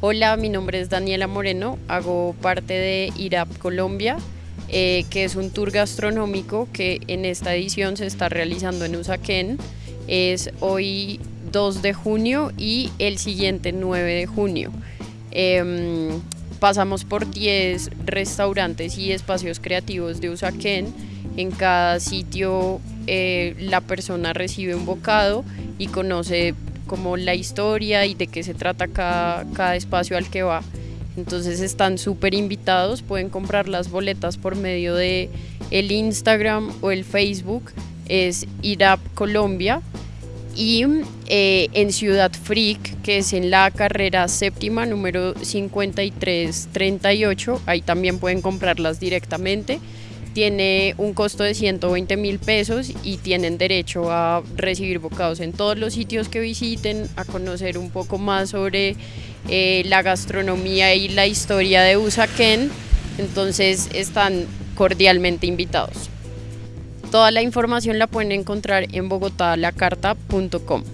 Hola, mi nombre es Daniela Moreno, hago parte de IRAP Colombia, eh, que es un tour gastronómico que en esta edición se está realizando en Usaquén. Es hoy 2 de junio y el siguiente 9 de junio. Em, pasamos por 10 restaurantes y espacios creativos de Usaquén. En cada sitio eh, la persona recibe un bocado y conoce como la historia y de qué se trata cada, espacio al que va. Entonces están súper invitados, pueden comprar las boletas por medio de el Instagram o el Facebook, es IRAP Colombia. Y eh, en Ciudad Freak, que es en la carrera séptima número 5338, ahí también pueden comprarlas directamente tiene un costo de 120 mil pesos y tienen derecho a recibir bocados en todos los sitios que visiten, a conocer un poco más sobre eh, la gastronomía y la historia de Usaquén, entonces están cordialmente invitados. Toda la información la pueden encontrar en bogotalacarta.com.